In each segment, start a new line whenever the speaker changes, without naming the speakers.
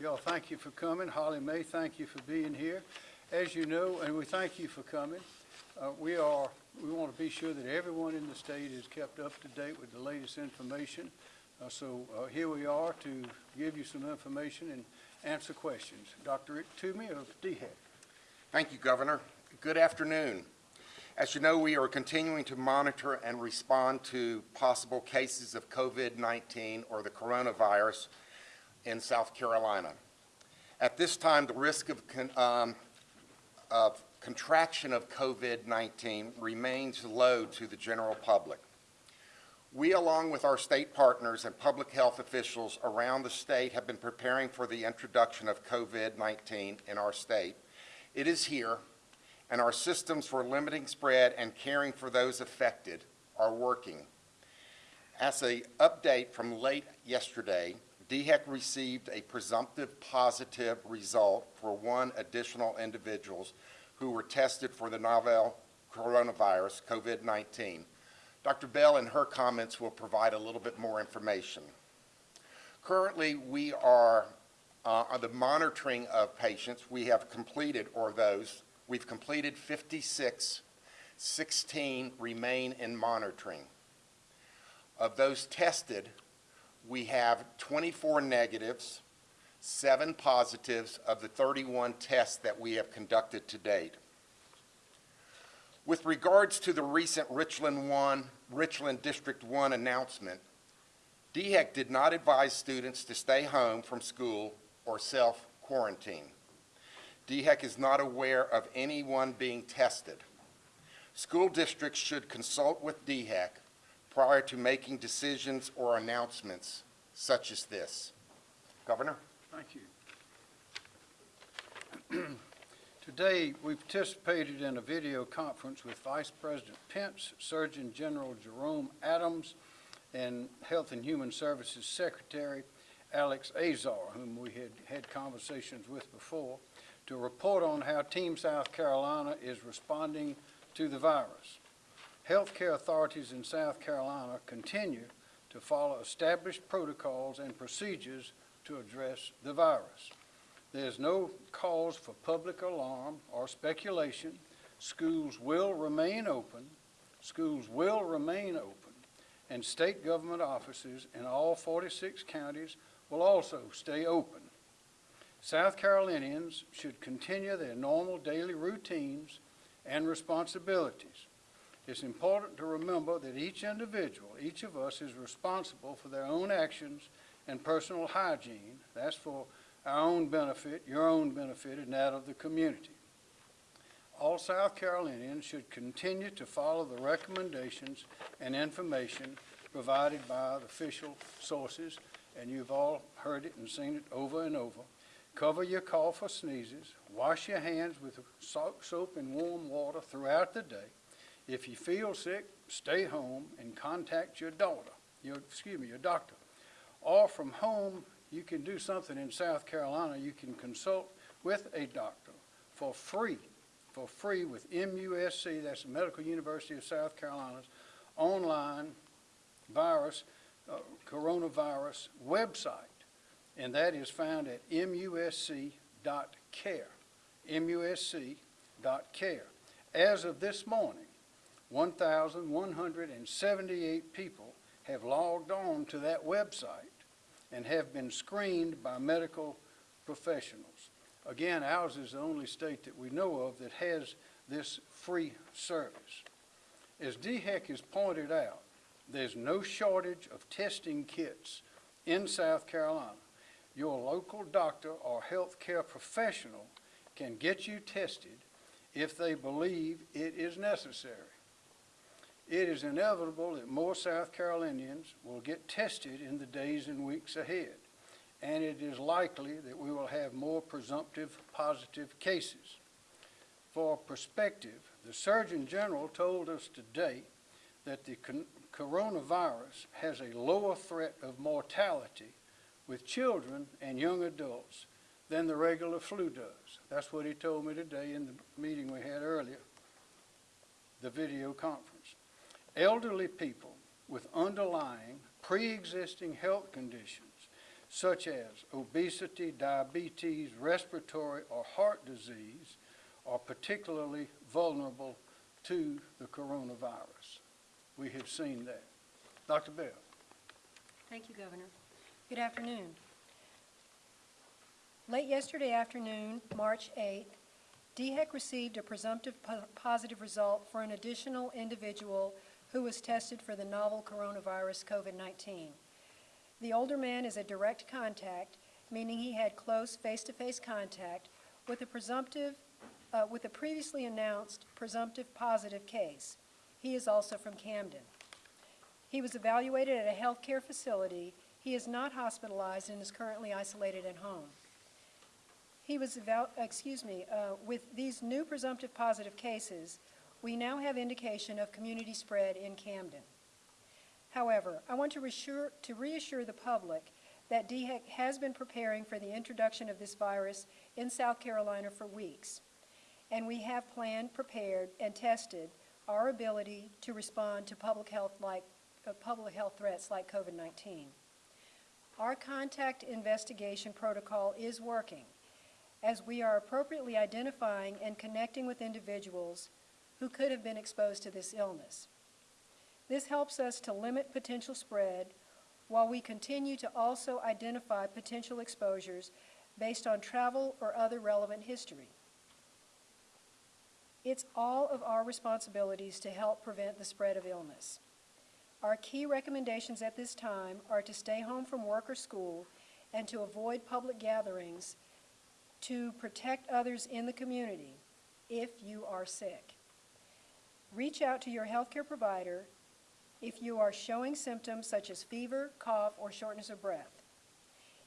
Y'all, thank you for coming. Holly May, thank you for being here. As you know, and we thank you for coming, uh, we are, we want to be sure that everyone in the state is kept up to date with the latest information. Uh, So uh, here we are to give you some information and answer questions. Dr. Rick Toomey of DHEC.
Thank you, Governor. Good afternoon. As you know, we are continuing to monitor and respond to possible cases of COVID-19 or the coronavirus in South Carolina. At this time, the risk of, con- um, of contraction of COVID-19 remains low to the general public. We, along with our state partners and public health officials around the state, have been preparing for the introduction of COVID-19 in our state. It is here, and our systems for limiting spread and caring for those affected are working. As a update from late yesterday, DHEC received a presumptive positive result for one additional individuals who were tested for the novel coronavirus, COVID-19. Dr. Bell, in her comments, will provide a little bit more information. Currently, we are uh, on the monitoring of patients. We have completed, or those, we've completed 56, 16 remain in monitoring. Of those tested, we have 24 negatives, seven positives of the 31 tests that we have conducted to date. With regards to the recent Richland 1, Richland District 1 announcement, DHEC did not advise students to stay home from school or self-quarantine. DHEC is not aware of anyone being tested. School districts should consult with DHEC prior to making decisions or announcements such as this. Governor?
Thank you. Today, we participated in a video conference with Vice President Pence, Surgeon General Jerome Adams, and Health and Human Services Secretary Alex Azar, whom we had had conversations with before, to report on how Team South Carolina is responding to the virus. Healthcare authorities in South Carolina continue to follow established protocols and procedures to address the virus. There's no cause for public alarm or speculation. Schools will remain open, schools will remain open, and state government offices in all 46 counties will also stay open. South Carolinians should continue their normal daily routines and responsibilities. It's important to remember that each individual, each of us is responsible for their own actions and personal hygiene. That's for our own benefit, your own benefit, and that of the community. All South Carolinians should continue to follow the recommendations and information provided by the official sources, and you've all heard it and seen it over and over. Cover your cough or sneezes, wash your hands with soap and warm water throughout the day. If you feel sick, stay home and contact your daughter, your, excuse me, your doctor. Or from home, you can do something in South Carolina. You can consult with a doctor for free, for free with MUSC, that's the Medical University of South Carolina's online virus, uh, coronavirus website. And that is found at musc.care, musc.care. As of this morning, 1,178 people have logged on to that website and have been screened by medical professionals. Again, ours is the only state that we know of that has this free service. As DHEC has pointed out, there's no shortage of testing kits in South Carolina. Your local doctor or healthcare professional can get you tested if they believe it is necessary. It is inevitable that more South Carolinians will get tested in the days and weeks ahead, and it is likely that we will have more presumptive positive cases. For perspective, the Surgeon General told us today that the coronavirus has a lower threat of mortality with children and young adults than the regular flu does. That's what he told me today in the meeting we had earlier, the video conference. Elderly people with underlying pre-existing health conditions such as obesity, diabetes, respiratory, or heart disease are particularly vulnerable to the coronavirus. We have seen that. Dr. Bell?
Thank you, Governor. Good afternoon. Late yesterday afternoon, March 8th, DHEC received a presumptive po- positive result for an additional individual who was tested for the novel coronavirus COVID-19. The older man is a direct contact, meaning he had close face-to-face contact with a presumptive, uh, with a previously announced presumptive positive case. He is also from Camden. He was evaluated at a healthcare facility. He is not hospitalized and is currently isolated at home. He was, excuse me, uh, with these new presumptive positive cases, we now have indication of community spread in Camden. However, I want to reassure, to reassure the public that DHEC has been preparing for the introduction of this virus in South Carolina for weeks, and we have planned, prepared, and tested our ability to respond to public health like, uh, public health threats like COVID-19. Our contact investigation protocol is working, as we are appropriately identifying and connecting with individuals who could have been exposed to this illness. This helps us to limit potential spread while we continue to also identify potential exposures based on travel or other relevant history. It's all of our responsibilities to help prevent the spread of illness. Our key recommendations at this time are to stay home from work or school and to avoid public gatherings to protect others in the community if you are sick. Reach out to your healthcare provider if you are showing symptoms such as fever, cough, or shortness of breath.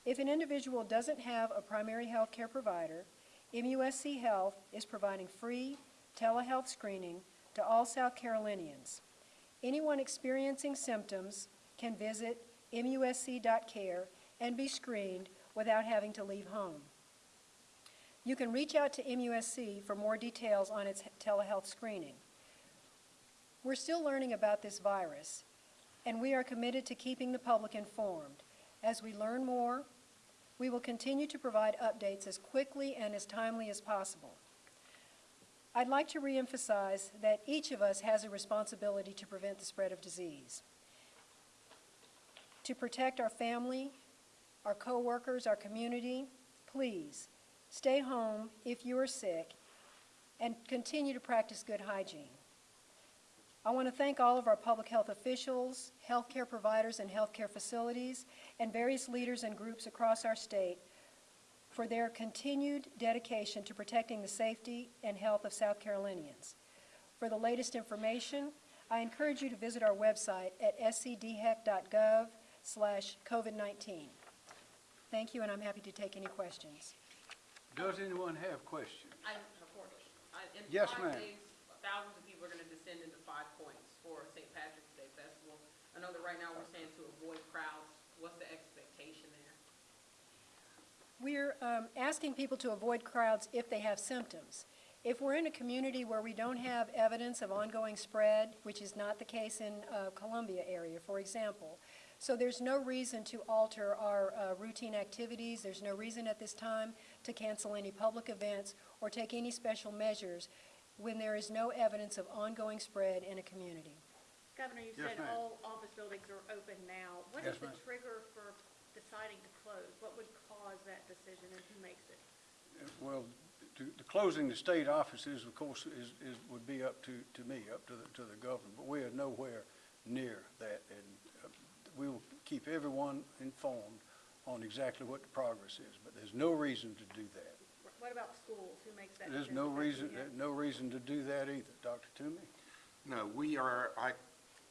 If an individual doesn't have a primary health care provider, MUSC Health is providing free telehealth screening to all South Carolinians. Anyone experiencing symptoms can visit musc.care and be screened without having to leave home. You can reach out to MUSC for more details on its telehealth screening. We're still learning about this virus, and we are committed to keeping the public informed. As we learn more, we will continue to provide updates as quickly and as timely as possible. I'd like to reemphasize that each of us has a responsibility to prevent the spread of disease, to protect our family, our coworkers, our community. Please, stay home if you are sick, and continue to practice good hygiene. I want to thank all of our public health officials, healthcare providers and healthcare facilities, and various leaders and groups across our state for their continued dedication to protecting the safety and health of South Carolinians. For the latest information, I encourage you to visit our website at scdhec.gov slash COVID-19. Thank you, and I'm happy to take any questions.
Does anyone have questions?
I, of course. I- In
Yes, ma'am.
days, thousands of people are gonna descend into Five Points for St. Patrick's Day Festival. Know that right now we're saying to avoid crowds. What's the expectation there?
We're um, asking people to avoid crowds if they have symptoms. If we're in a community where we don't have evidence of ongoing spread, which is not the case in uh, Columbia area, for example, so there's no reason to alter our uh, routine activities. There's no reason at this time to cancel any public events or take any special measures when there is no evidence of ongoing spread in a community.
Governor, you
Yes,
said
ma'am.
all office buildings are open now. What
Yes,
is the
ma'am.
trigger for deciding to close? What would cause that decision and who makes it?
Well, to, to closing the state offices, of course, is, is, would be up to, to me, up to the, to the governor, but we are nowhere near that, and uh, we will keep everyone informed on exactly what the progress is, but there's no reason to do that.
What about schools? Who makes that
There's
decision?
no reason,
DHEC?
no reason to do that either. Dr. Toomey?
No, we are, I,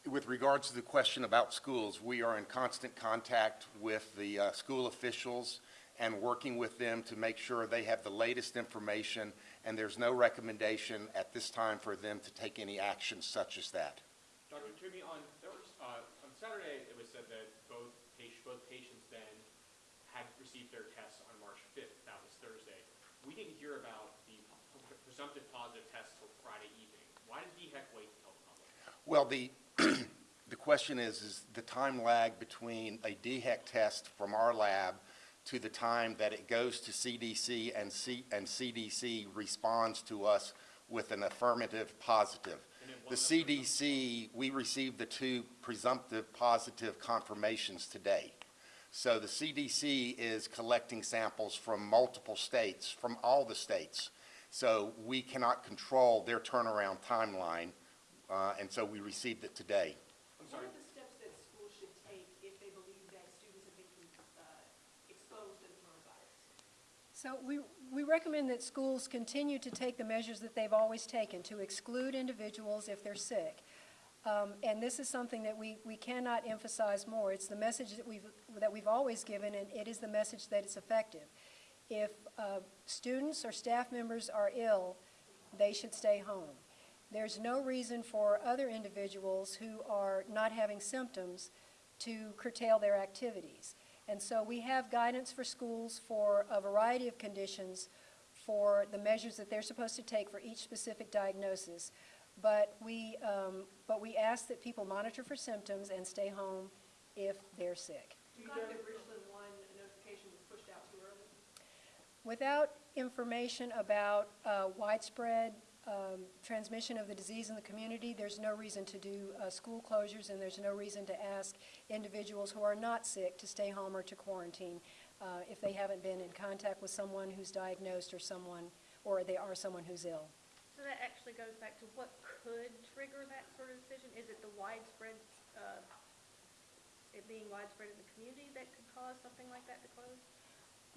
with regards to the question about schools, we are in constant contact with the uh, school officials and working with them to make sure they have the latest information, and there's no recommendation at this time for them to take any action such as that.
Dr. Toomey, on uh, on Saturday, it was said that both patients, both patients then had received their tests on March fifth, that was Thursday. We didn't hear about the presumptive positive test till Friday evening. Why did DHEC wait tell the public?
Well, the question is, is the time lag between a DHEC test from our lab to the time that it goes to CDC and C, and CDC responds to us with an affirmative positive. The CDC, we received the two presumptive positive confirmations today. So the CDC is collecting samples from multiple states, from all the states. So we cannot control their turnaround timeline, uh, and so we received it today.
What are the steps that schools should take if they believe that students have been uh, exposed to the coronavirus?
So we, we recommend that schools continue to take the measures that they've always taken to exclude individuals if they're sick. Um, And this is something that we, we cannot emphasize more. It's the message that we've, that we've always given, and it is the message that it's effective. If uh, students or staff members are ill, they should stay home. There's no reason for other individuals who are not having symptoms to curtail their activities. And so we have guidance for schools for a variety of conditions for the measures that they're supposed to take for each specific diagnosis. But we, um, but we ask that people monitor for symptoms and stay home if they're sick.
Do you know that Richland one notification was pushed out too early?
Without information about uh, widespread um, transmission of the disease in the community, there's no reason to do uh, school closures, and there's no reason to ask individuals who are not sick to stay home or to quarantine uh, if they haven't been in contact with someone who's diagnosed or someone, or they are someone who's ill.
So that actually goes back to what could trigger that sort of decision? Is it the widespread, uh, it being widespread in the community that could cause something like that to close?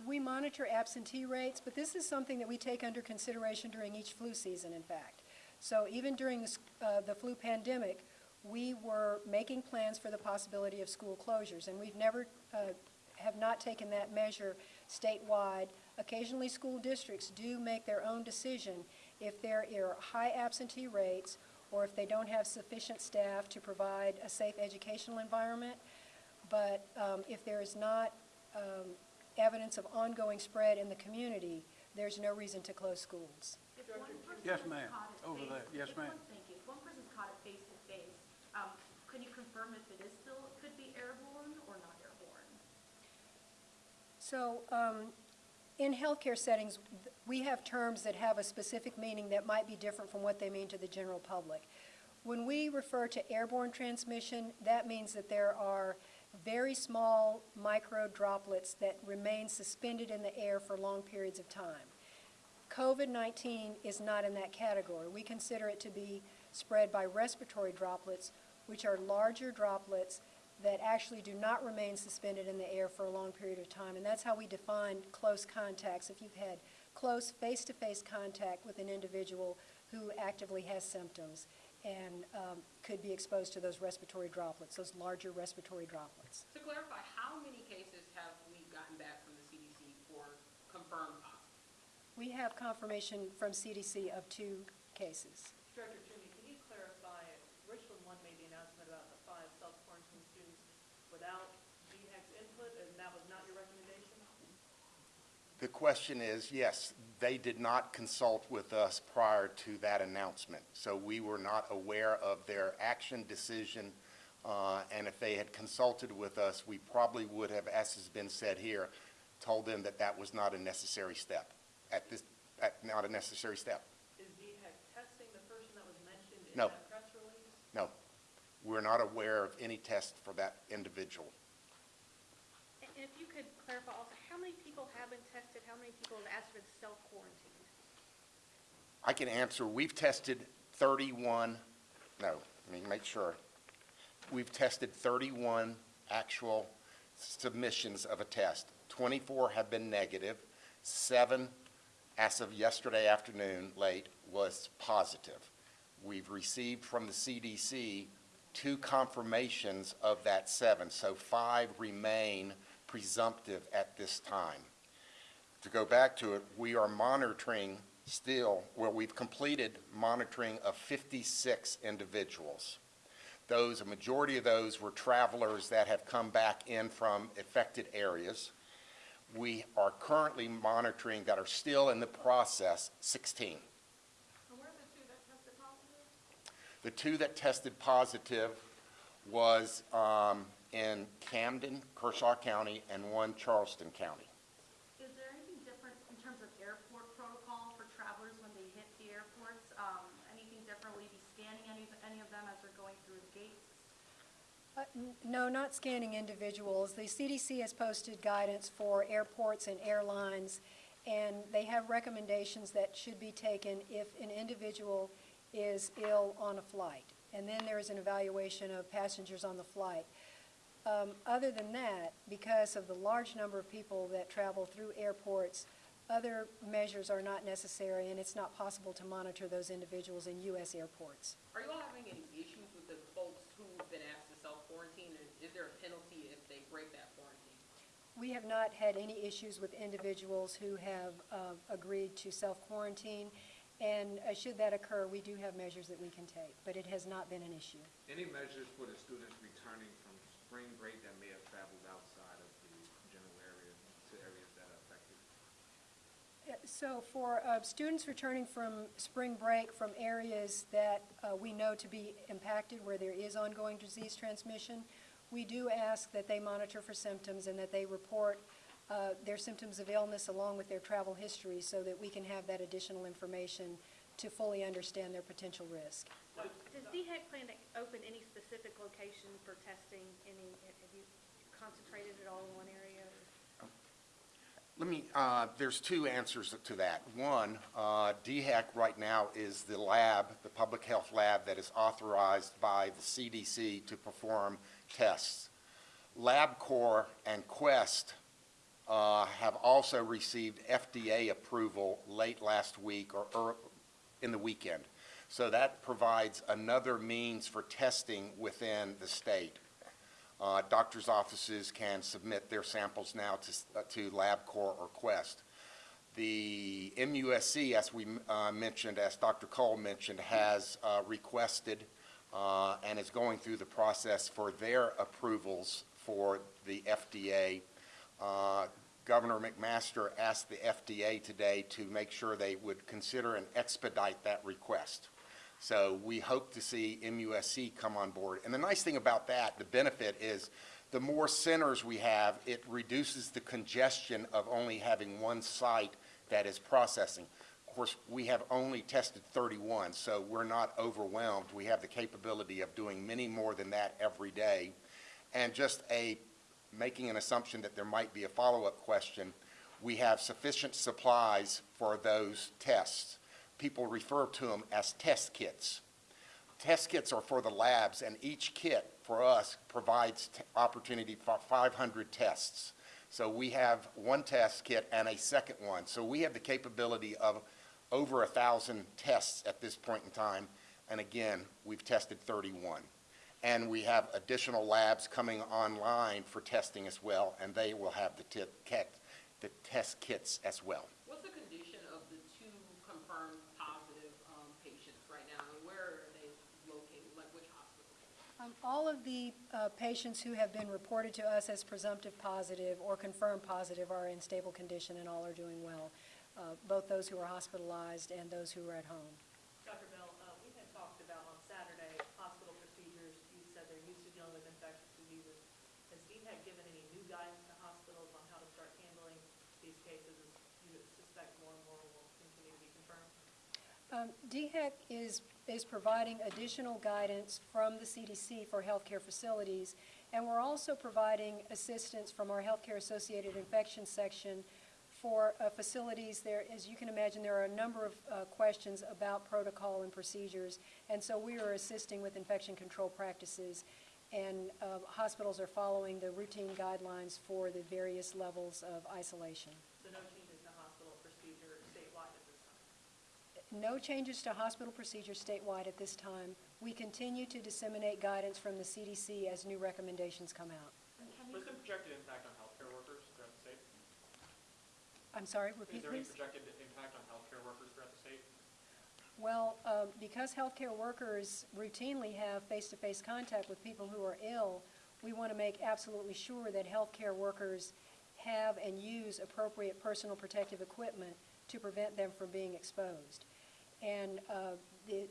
We monitor absentee rates, but this is something that we take under consideration during each flu season, in fact. So even during the uh, the flu pandemic, we were making plans for the possibility of school closures, and we've never, uh, have not taken that measure statewide. Occasionally, school districts do make their own decision if there are high absentee rates or if they don't have sufficient staff to provide a safe educational environment. But um, if there is not um, evidence of ongoing spread in the community, there's no reason to close schools.
If one person
Yes, ma'am.
caught at
Over
face-
there. Yes, ma'am.
one- Thank you. If one person's caught it face to face, um, can you confirm if it is still, could be airborne or not airborne?
So, um, in healthcare settings, we have terms that have a specific meaning that might be different from what they mean to the general public. When we refer to airborne transmission, that means that there are very small micro droplets that remain suspended in the air for long periods of time. COVID-19 is not in that category. We consider it to be spread by respiratory droplets, which are larger droplets that actually do not remain suspended in the air for a long period of time. And that's how we define close contacts. If you've had close face-to-face contact with an individual who actively has symptoms and um, could be exposed to those respiratory droplets, those larger respiratory droplets.
To clarify, how many cases have we gotten back from the CDC for confirmed positive?
We have confirmation from CDC of two cases.
Director Toomey, can you clarify, Richland one made the announcement about the five self-quarantine students without DHEC's input, and that was not your recommendation?
The question is, yes, they did not consult with us prior to that announcement, so we were not aware of their action decision, uh, and if they had consulted with us, we probably would have, as has been said here, told them that that was not a necessary step, at this, at, not a necessary step.
Is DHEC testing the person that was mentioned in
No.
that press release?
No, we're not aware of any test for that individual.
If you could clarify also, how many people have been tested? How many people have asked for the self-quarantine?
I can answer, we've tested 31, no, let me make sure. We've tested 31 actual submissions of a test. 24 have been negative, seven, as of yesterday afternoon, late, was positive. We've received from the CDC two confirmations of that seven, so five remain presumptive at this time. To go back to it, we are monitoring still, well, we've completed monitoring of 56 individuals. Those, a majority of those were travelers that have come back in from affected areas. We are currently monitoring that are still in the process, 16.
And where are the two that tested positive?
The two that tested positive was um, in Camden, Kershaw County, and one Charleston County.
Is
there anything different in terms of airport protocol for travelers when they hit the airports? Um, anything different? Will you be scanning any, any of them as they're going through the gates?
Uh, no, not scanning individuals. The CDC has posted guidance for airports and airlines, and they have recommendations that should be taken if an individual is ill on a flight. And then there is an evaluation of passengers on the flight. Um, Other than that, because of the large number of people that travel through airports, other measures are not necessary, and it's not possible to monitor those individuals in U.S. airports.
Are you all having any issues with the folks who've been asked to self-quarantine? Is there a penalty if they break that quarantine?
We have not had any issues with individuals who have uh, agreed to self-quarantine, and uh, should that occur, we do have measures that we can take, but it has not been an issue.
Any measures for the students returning from spring break that may have traveled outside of the general area to areas that are affected?
So for uh, students returning from spring break from areas that uh, we know to be impacted, where there is ongoing disease transmission, we do ask that they monitor for symptoms and that they report uh, their symptoms of illness along with their travel history so that we can have that additional information to fully understand their potential risk.
Does DHEC plan to open any specific location for testing? Any, have you concentrated it all in one area?
Let me, uh, there's two answers to that. One, uh, DHEC right now is the lab, the public health lab that is authorized by the CDC to perform tests. LabCorp and Quest uh, have also received FDA approval late last week or or in the weekend. So that provides another means for testing within the state. Uh, Doctors' offices can submit their samples now to uh, to LabCorp or Quest. The MUSC, as we uh, mentioned, as Dr. Cole mentioned, has uh, requested uh, and is going through the process for their approvals for the FDA. Governor McMaster asked the FDA today to make sure they would consider and expedite that request. So we hope to see MUSC come on board. And the nice thing about that, the benefit is, the more centers we have, it reduces the congestion of only having one site that is processing. Of course, we have only tested 31, so we're not overwhelmed. We have the capability of doing many more than that every day. And just a, making an assumption that there might be a follow-up question, we have sufficient supplies for those tests. People refer to them as test kits. Test kits are for the labs, and each kit for us provides opportunity for 500 tests. So we have one test kit and a second one. So we have the capability of over a 1,000 tests at this point in time. And again, we've tested 31. And we have additional labs coming online for testing as well, and they will have the kit, the test kits as well.
What's the condition of the two confirmed positive um, patients right now? And where are they located? Like which hospital?
Um, All of the uh, patients who have been reported to us as presumptive positive or confirmed positive are in stable condition and all are doing well, uh, both those who are hospitalized and those who are at home.
Dr. Bell, uh, we had talked about on Saturday, hospital procedures, you said dealing with infectious diseases. Has DHEC given any new guidance to hospitals on how to start handling these cases? As You suspect more and more will continue to be confirmed?
Um, DHEC is, is providing additional guidance from the CDC for healthcare facilities, and we're also providing assistance from our healthcare-associated infection section for uh, facilities. There, as you can imagine, there are a number of uh, questions about protocol and procedures, and so we are assisting with infection control practices, and uh, hospitals are following the routine guidelines for the various levels of isolation.
So no changes to hospital procedure statewide at this time?
No changes to hospital procedures statewide at this time. We continue to disseminate guidance from the CDC as new recommendations come out.
And can you
What's the projected impact on healthcare workers throughout the state?
I'm sorry,
Is
repeat
there any
please?
projected impact on healthcare workers throughout the state?
Well, um, because healthcare workers routinely have face-to-face contact with people who are ill, we want to make absolutely sure that healthcare workers have and use appropriate personal protective equipment to prevent them from being exposed. And uh,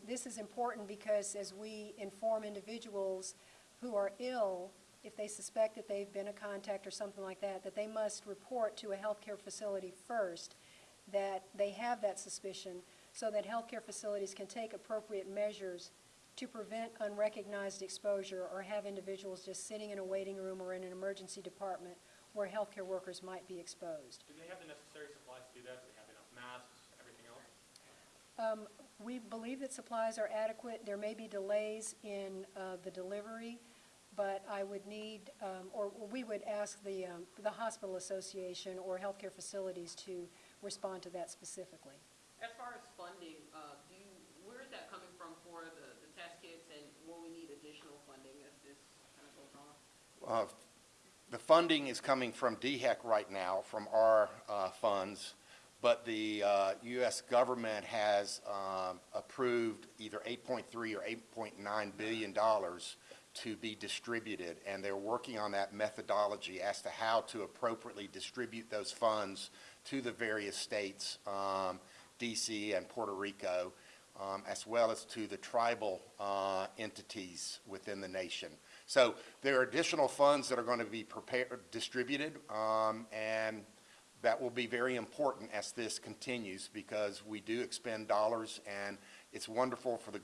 this is important because as we inform individuals who are ill, if they suspect that they've been a contact or something like that, that they must report to a healthcare facility first that they have that suspicion so that healthcare facilities can take appropriate measures to prevent unrecognized exposure or have individuals just sitting in a waiting room or in an emergency department where healthcare workers might be exposed.
Do they have the necessary supplies to do that? Do they have enough masks, everything else?
Um, We believe that supplies are adequate. There may be delays in uh, the delivery, but I would need, um, or we would ask the, um, the hospital association or healthcare facilities to respond to that specifically.
As far as funding, uh, do you, where is that coming from for the, the test kits, and will we need additional funding as this kind of goes on?
Uh, The funding is coming from DHEC right now, from our uh, funds, but the uh, U.S. government has um, approved either 8.3 or 8.9 billion dollars to be distributed, and they're working on that methodology as to how to appropriately distribute those funds to the various states, um, D.C. and Puerto Rico, um, as well as to the tribal uh, entities within the nation. So there are additional funds that are going to be prepared, distributed, um, and that will be very important as this continues because we do expend dollars, and it's wonderful for the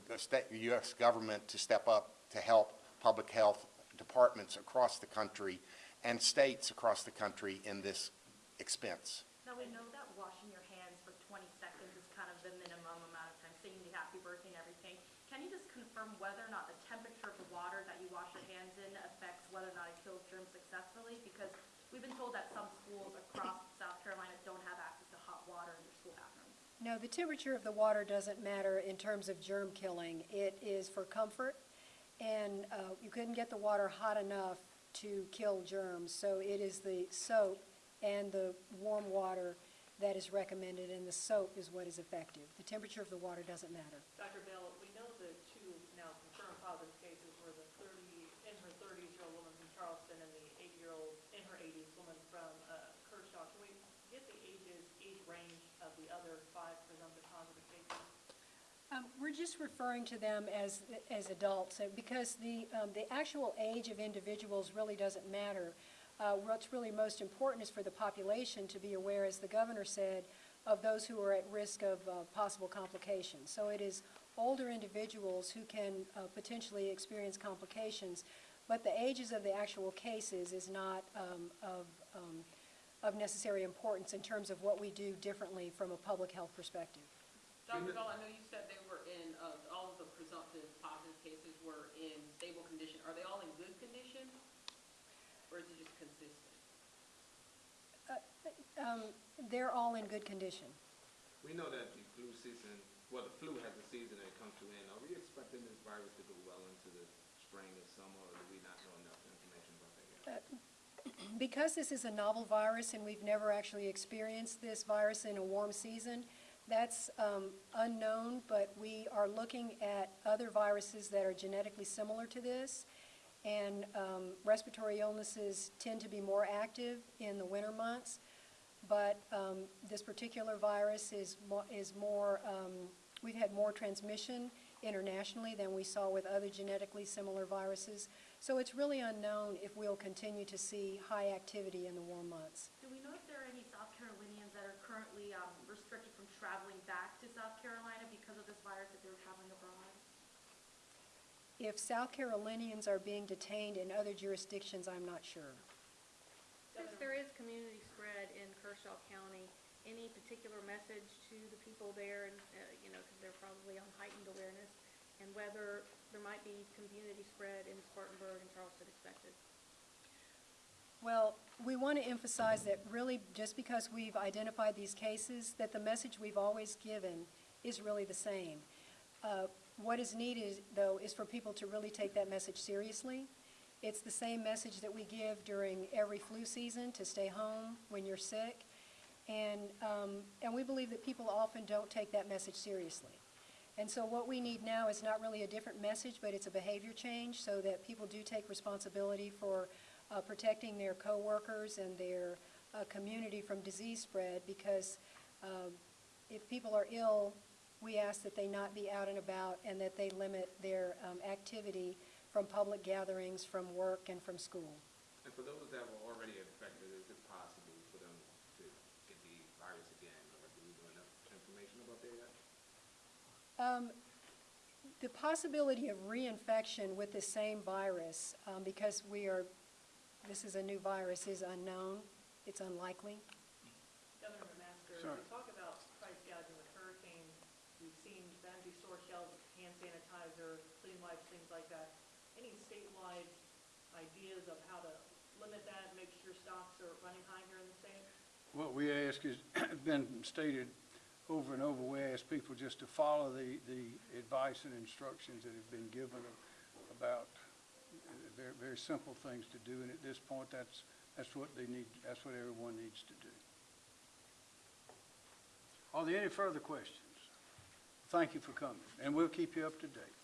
U.S. government to step up to help public health departments across the country and states across the country in this expense.
Now, we know that your hands for 20 seconds is kind of the minimum amount of time, saying the happy birthday and everything. Can you just confirm whether or not the temperature of the water that you wash your hands in affects whether or not it kills germs successfully? Because we've been told that some schools across South Carolina don't have access to hot water in their school bathrooms.
No, the temperature of the water doesn't matter in terms of germ killing. It is for comfort, and uh, you couldn't get the water hot enough to kill germs. So it is the soap and the warm water that is recommended, and the soap is what is effective. The temperature of the water doesn't matter.
Dr. Bell, we know the two now confirmed positive cases were the 30, in her 30s-year-old woman from Charleston and the 80-year-old, in her 80s woman from uh, Kershaw. Can we get the ages, age range of the other five presumptive positive cases?
Um, We're just referring to them as, as adults, because the, um, the actual age of individuals really doesn't matter. Uh, What's really most important is for the population to be aware, as the governor said, of those who are at risk of uh, possible complications. So it is older individuals who can uh, potentially experience complications, but the ages of the actual cases is not um, of, um, of necessary importance in terms of what we do differently from a public health perspective.
Dr. Bell, I know you said they all presumptive positive cases were in stable condition. Are they all in good condition? Or is it just consistent?
Um, They're all in good condition.
We know that the flu season, well, the flu has a season that it comes to end. Are we expecting this virus to go well into the spring and summer, or do we not know enough information about that yet?
Because this is a novel virus and we've never actually experienced this virus in a warm season, that's um, unknown, but we are looking at other viruses that are genetically similar to this. And um, respiratory illnesses tend to be more active in the winter months. But um, this particular virus is mo- is more, um, we've had more transmission internationally than we saw with other genetically similar viruses. So it's really unknown if we'll continue to see high activity in the warm months.
Do we know if there are any South Carolinians that are currently um, restricted from traveling back to South Carolina because of this virus if they were traveling abroad?
If South Carolinians are being detained in other jurisdictions, I'm not sure.
Since there is community spread in Kershaw County, any particular message to the people there, and, uh, you know, because they're probably on heightened awareness, and whether there might be community spread in Spartanburg and Charleston expected?
Well, we want to emphasize that really, just because we've identified these cases, that the message we've always given is really the same. Uh, What is needed, though, is for people to really take that message seriously. It's the same message that we give during every flu season, to stay home when you're sick. And, um, and we believe that people often don't take that message seriously. And so what we need now is not really a different message, but it's a behavior change so that people do take responsibility for uh, protecting their coworkers and their uh, community from disease spread because um, if people are ill, we ask that they not be out and about and that they limit their um, activity from public gatherings, from work, and from school.
And for those that were already infected, is it possible for them to get the virus again, or do we know enough information about that?
Um, The possibility of reinfection with the same virus, um, because we are, this is a new virus, is unknown, it's unlikely.
Governor McMaster,
Sure.
we talk about price gouging with hurricanes. We've seen the empty store shelves, hand sanitizer, clean wipes, things like that. Any statewide ideas of how to limit that, make sure stocks are running high here in the state?
What we ask is, been stated over and over, we ask people just to follow the, the advice and instructions that have been given about very, very simple things to do, and at this point, that's, that's what they need, that's what everyone needs to do. Are there any further questions? Thank you for coming, and we'll keep you up to date.